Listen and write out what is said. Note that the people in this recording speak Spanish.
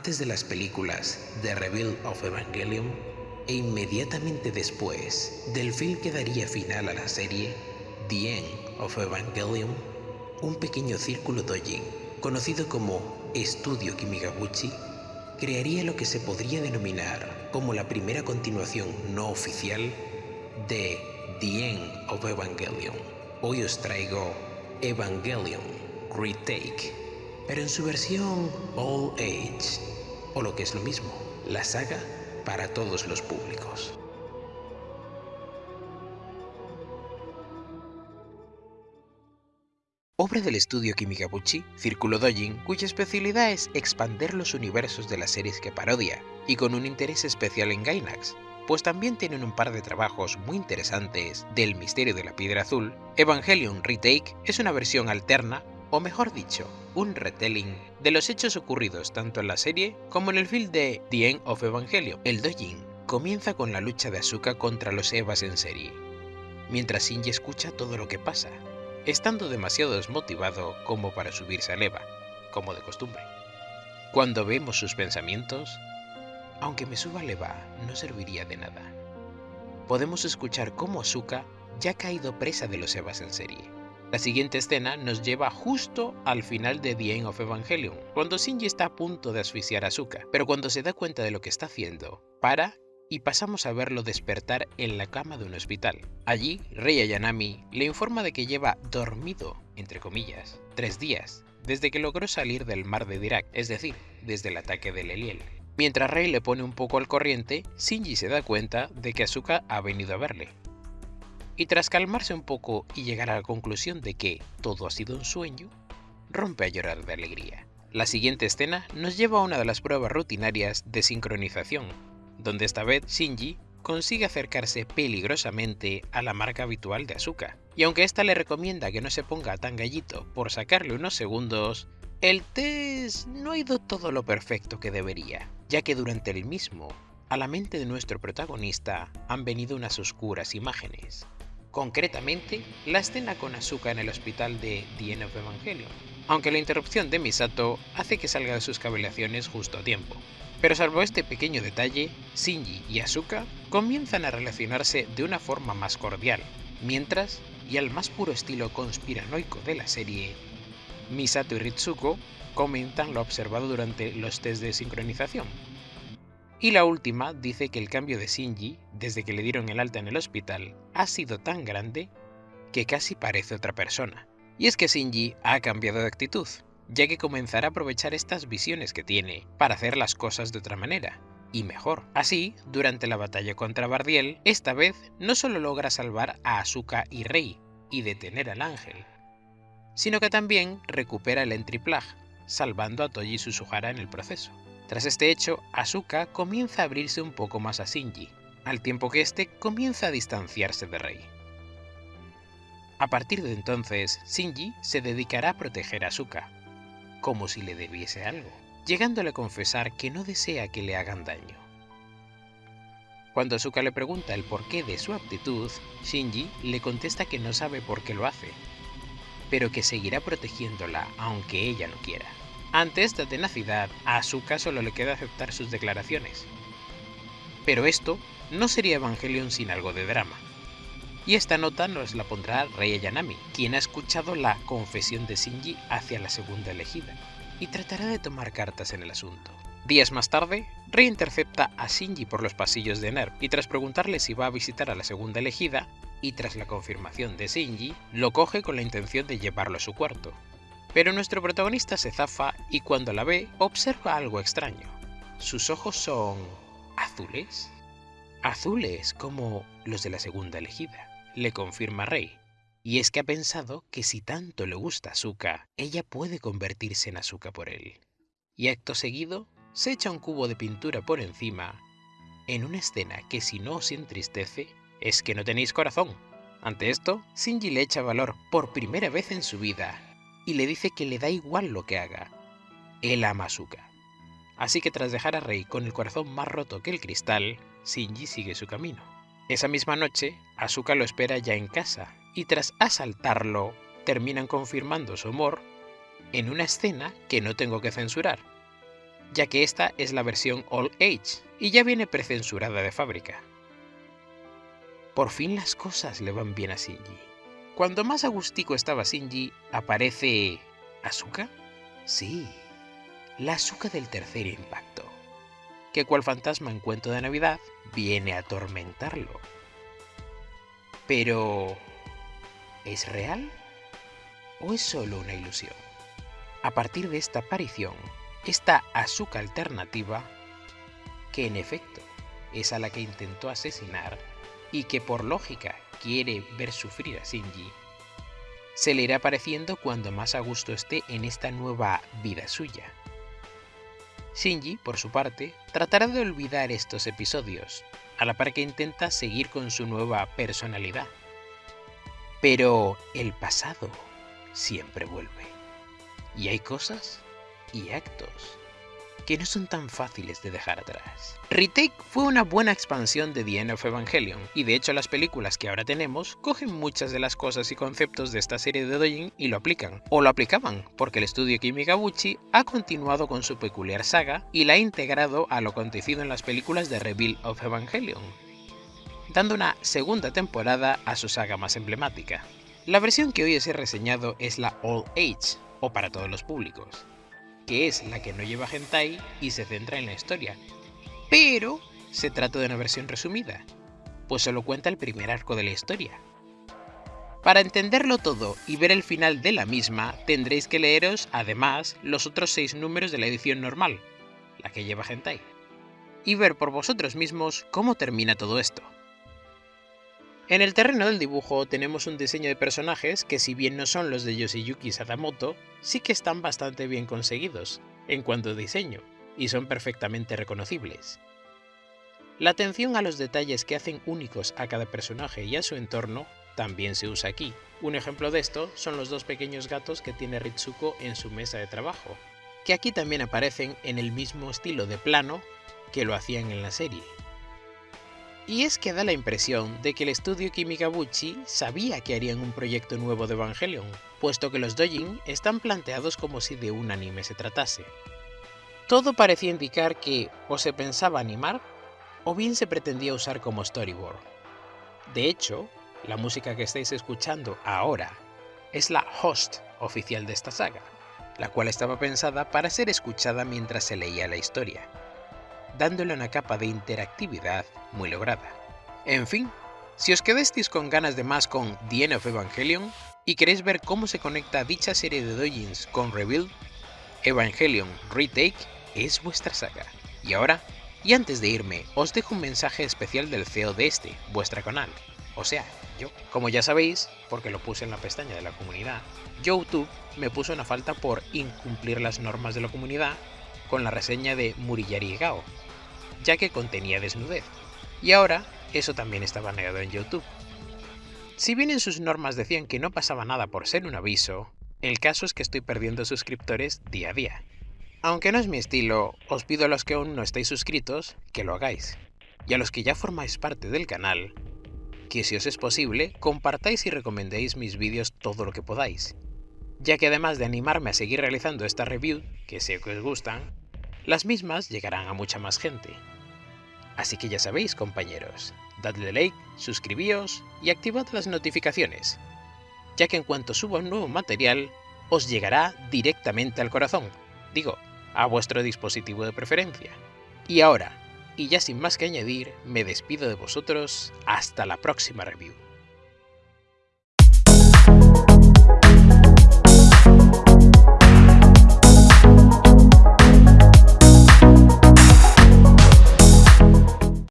Antes de las películas The Reveal of Evangelion e inmediatamente después del film que daría final a la serie The End of Evangelion, un pequeño círculo dojin, conocido como Estudio Kimigabuchi, crearía lo que se podría denominar como la primera continuación no oficial de The End of Evangelion. Hoy os traigo Evangelion Retake, pero en su versión All Age, o lo que es lo mismo, la saga para todos los públicos. Obra del estudio Kimigabuchi, Círculo Dojin, cuya especialidad es expander los universos de las series que parodia, y con un interés especial en Gainax, pues también tienen un par de trabajos muy interesantes del misterio de la piedra azul, Evangelion Retake es una versión alterna, o mejor dicho, un retelling de los hechos ocurridos tanto en la serie como en el film de The End of Evangelion. El Dojin comienza con la lucha de Asuka contra los Evas en serie, mientras Shinji escucha todo lo que pasa, estando demasiado desmotivado como para subirse al Eva, como de costumbre. Cuando vemos sus pensamientos, aunque me suba al Eva, no serviría de nada. Podemos escuchar cómo Asuka ya ha caído presa de los Evas en serie. La siguiente escena nos lleva justo al final de The End of Evangelion, cuando Shinji está a punto de asfixiar a Asuka, pero cuando se da cuenta de lo que está haciendo, para y pasamos a verlo despertar en la cama de un hospital. Allí, Rei Ayanami le informa de que lleva dormido, entre comillas, tres días, desde que logró salir del mar de Dirac, es decir, desde el ataque del Eliel. Mientras Rei le pone un poco al corriente, Shinji se da cuenta de que Asuka ha venido a verle. Y tras calmarse un poco y llegar a la conclusión de que todo ha sido un sueño, rompe a llorar de alegría. La siguiente escena nos lleva a una de las pruebas rutinarias de sincronización, donde esta vez Shinji consigue acercarse peligrosamente a la marca habitual de Asuka. Y aunque esta le recomienda que no se ponga tan gallito por sacarle unos segundos, el test no ha ido todo lo perfecto que debería, ya que durante el mismo, a la mente de nuestro protagonista han venido unas oscuras imágenes. Concretamente, la escena con Asuka en el hospital de The End of Evangelion, aunque la interrupción de Misato hace que salga de sus cavilaciones justo a tiempo. Pero salvo este pequeño detalle, Shinji y Asuka comienzan a relacionarse de una forma más cordial, mientras, y al más puro estilo conspiranoico de la serie, Misato y Ritsuko comentan lo observado durante los test de sincronización. Y la última dice que el cambio de Shinji, desde que le dieron el alta en el hospital, ha sido tan grande que casi parece otra persona. Y es que Shinji ha cambiado de actitud, ya que comenzará a aprovechar estas visiones que tiene para hacer las cosas de otra manera, y mejor. Así, durante la batalla contra Bardiel, esta vez no solo logra salvar a Asuka y Rei y detener al ángel, sino que también recupera el Entry salvando a Toji Suzuhara en el proceso. Tras este hecho, Asuka comienza a abrirse un poco más a Shinji, al tiempo que este comienza a distanciarse de Rei. A partir de entonces, Shinji se dedicará a proteger a Asuka, como si le debiese algo, llegándole a confesar que no desea que le hagan daño. Cuando Asuka le pregunta el porqué de su actitud, Shinji le contesta que no sabe por qué lo hace, pero que seguirá protegiéndola aunque ella no quiera. Ante esta tenacidad, a Asuka solo le queda aceptar sus declaraciones. Pero esto no sería Evangelion sin algo de drama. Y esta nota nos la pondrá Rei Ayanami, quien ha escuchado la confesión de Shinji hacia la segunda elegida, y tratará de tomar cartas en el asunto. Días más tarde, Rei intercepta a Shinji por los pasillos de NERV y tras preguntarle si va a visitar a la segunda elegida, y tras la confirmación de Shinji, lo coge con la intención de llevarlo a su cuarto. Pero nuestro protagonista se zafa y cuando la ve observa algo extraño. Sus ojos son... azules. Azules como los de la segunda elegida, le confirma Rey. Y es que ha pensado que si tanto le gusta Asuka, ella puede convertirse en Asuka por él. Y acto seguido, se echa un cubo de pintura por encima, en una escena que si no os entristece, es que no tenéis corazón. Ante esto, Shinji le echa valor por primera vez en su vida y le dice que le da igual lo que haga. Él ama a Asuka. Así que tras dejar a Rei con el corazón más roto que el cristal, Shinji sigue su camino. Esa misma noche, Asuka lo espera ya en casa y tras asaltarlo, terminan confirmando su amor en una escena que no tengo que censurar. ya que esta es la versión All Age y ya viene precensurada de fábrica. Por fin las cosas le van bien a Shinji. Cuando más agustico estaba Shinji, aparece... ¿Asuka? Sí, la Asuka del tercer impacto, que cual fantasma en cuento de Navidad viene a atormentarlo. Pero... ¿Es real? ¿O es solo una ilusión? A partir de esta aparición, esta Asuka alternativa, que en efecto es a la que intentó asesinar y que por lógica quiere ver sufrir a Shinji, se le irá apareciendo cuando más a gusto esté en esta nueva vida suya. Shinji, por su parte, tratará de olvidar estos episodios, a la par que intenta seguir con su nueva personalidad. Pero el pasado siempre vuelve. Y hay cosas y actos que no son tan fáciles de dejar atrás. Retake fue una buena expansión de The End of Evangelion, y de hecho las películas que ahora tenemos cogen muchas de las cosas y conceptos de esta serie de Dojin y lo aplican, o lo aplicaban, porque el estudio Kimikabuchi ha continuado con su peculiar saga y la ha integrado a lo acontecido en las películas de Reveal of Evangelion, dando una segunda temporada a su saga más emblemática. La versión que hoy os he reseñado es la All Age, o para todos los públicos, que es la que no lleva hentai y se centra en la historia. Pero se trata de una versión resumida, pues solo cuenta el primer arco de la historia. Para entenderlo todo y ver el final de la misma, tendréis que leeros, además, los otros seis números de la edición normal, la que lleva hentai, y ver por vosotros mismos cómo termina todo esto. En el terreno del dibujo tenemos un diseño de personajes que si bien no son los de Yoshiyuki Sadamoto, sí que están bastante bien conseguidos en cuanto a diseño, y son perfectamente reconocibles. La atención a los detalles que hacen únicos a cada personaje y a su entorno también se usa aquí. Un ejemplo de esto son los dos pequeños gatos que tiene Ritsuko en su mesa de trabajo, que aquí también aparecen en el mismo estilo de plano que lo hacían en la serie. Y es que da la impresión de que el estudio Kimikabuchi sabía que harían un proyecto nuevo de Evangelion, puesto que los dojin están planteados como si de un anime se tratase. Todo parecía indicar que o se pensaba animar, o bien se pretendía usar como storyboard. De hecho, la música que estáis escuchando ahora es la host oficial de esta saga, la cual estaba pensada para ser escuchada mientras se leía la historia dándole una capa de interactividad muy lograda. En fin, si os quedasteis con ganas de más con The End of Evangelion y queréis ver cómo se conecta dicha serie de dojins con Rebuild, Evangelion Retake es vuestra saga. Y ahora, y antes de irme, os dejo un mensaje especial del CEO de este, vuestra canal, o sea, yo. Como ya sabéis, porque lo puse en la pestaña de la comunidad, YouTube me puso una falta por incumplir las normas de la comunidad con la reseña de Murillari Gao, ya que contenía desnudez. Y ahora, eso también está baneado en YouTube. Si bien en sus normas decían que no pasaba nada por ser un aviso, el caso es que estoy perdiendo suscriptores día a día. Aunque no es mi estilo, os pido a los que aún no estáis suscritos que lo hagáis. Y a los que ya formáis parte del canal, que si os es posible, compartáis y recomendéis mis vídeos todo lo que podáis. Ya que además de animarme a seguir realizando esta review, que sé que os gustan, las mismas llegarán a mucha más gente. Así que ya sabéis, compañeros, dadle like, suscribíos y activad las notificaciones, ya que en cuanto suba un nuevo material, os llegará directamente al corazón, digo, a vuestro dispositivo de preferencia. Y ahora, y ya sin más que añadir, me despido de vosotros hasta la próxima review.